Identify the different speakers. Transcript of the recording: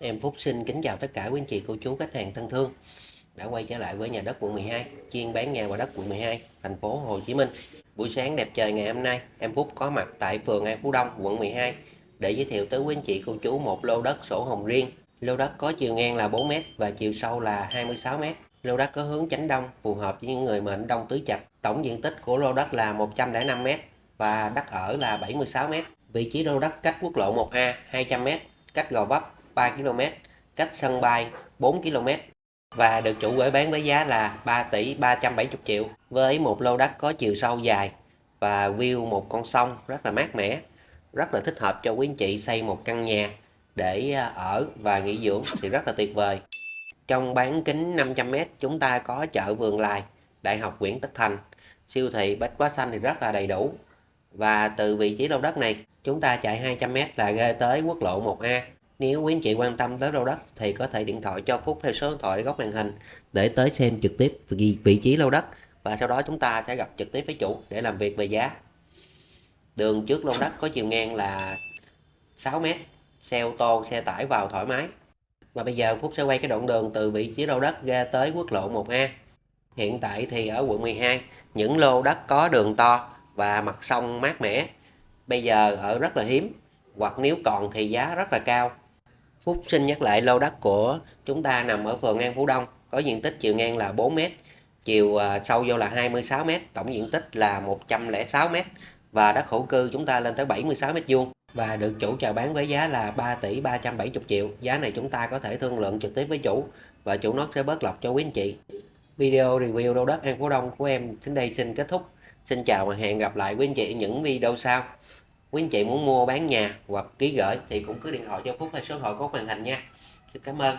Speaker 1: Em Phúc xin kính chào tất cả quý anh chị, cô chú, khách hàng thân thương. Đã quay trở lại với nhà đất quận 12 chuyên bán nhà và đất quận 12 thành phố Hồ Chí Minh. Buổi sáng đẹp trời ngày hôm nay, em Phúc có mặt tại phường An Phú Đông, quận 12 để giới thiệu tới quý anh chị, cô chú một lô đất sổ hồng riêng. Lô đất có chiều ngang là 4m và chiều sâu là 26m lô đất có hướng chánh đông, phù hợp với những người mệnh đông tứ trạch tổng diện tích của lô đất là 105m và đất ở là 76m vị trí lô đất cách quốc lộ 1A 200m cách Gò Vấp 3 km, cách sân bay 4 km và được chủ gửi bán với giá là 3 tỷ 370 triệu với một lô đất có chiều sâu dài và view một con sông rất là mát mẻ rất là thích hợp cho quý anh chị xây một căn nhà để à, ở và nghỉ dưỡng thì rất là tuyệt vời. Trong bán kính 500m chúng ta có chợ Vườn Lài Đại học Nguyễn Tất Thành. Siêu thị Bách Hóa Xanh thì rất là đầy đủ. Và từ vị trí lô đất này chúng ta chạy 200m là ghê tới quốc lộ 1A nếu quý anh chị quan tâm tới lô đất thì có thể điện thoại cho Phúc theo số điện thoại góc màn hình để tới xem trực tiếp vị trí lô đất và sau đó chúng ta sẽ gặp trực tiếp với chủ để làm việc về giá. Đường trước lô đất có chiều ngang là 6 m, xe ô tô, xe tải vào thoải mái. Và bây giờ Phúc sẽ quay cái đoạn đường từ vị trí lô đất ra tới quốc lộ 1A. Hiện tại thì ở quận 12, những lô đất có đường to và mặt sông mát mẻ bây giờ ở rất là hiếm hoặc nếu còn thì giá rất là cao Phúc xin nhắc lại lô đất của chúng ta nằm ở phường An Phú Đông, có diện tích chiều ngang là 4m, chiều à, sâu vô là 26m, tổng diện tích là 106m và đất hữu cư chúng ta lên tới 76m vuông và được chủ chào bán với giá là 3 tỷ 370 triệu. Giá này chúng ta có thể thương lượng trực tiếp với chủ và chủ nó sẽ bớt lọc cho quý anh chị. Video review lô đất An Phú Đông của em đến đây xin kết thúc. Xin chào và hẹn gặp lại quý anh chị những video sau quý anh chị muốn mua bán nhà hoặc ký gửi thì cũng cứ điện thoại cho Phúc hay số điện thoại có màn hình nha. Xin cảm ơn.